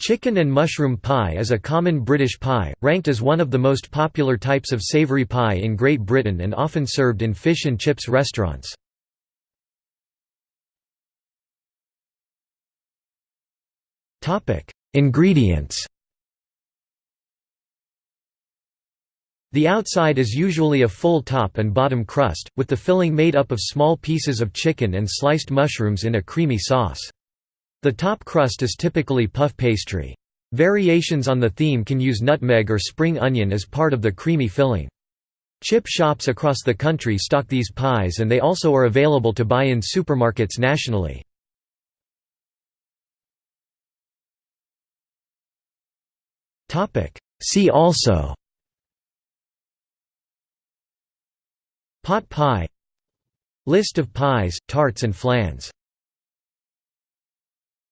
Chicken and mushroom pie is a common British pie, ranked as one of the most popular types of savoury pie in Great Britain and often served in fish and chips restaurants. Ingredients The outside is usually a full top and bottom crust, with the filling made up of small pieces of chicken and sliced mushrooms in a creamy sauce. The top crust is typically puff pastry. Variations on the theme can use nutmeg or spring onion as part of the creamy filling. Chip shops across the country stock these pies and they also are available to buy in supermarkets nationally. See also Pot pie List of pies, tarts and flans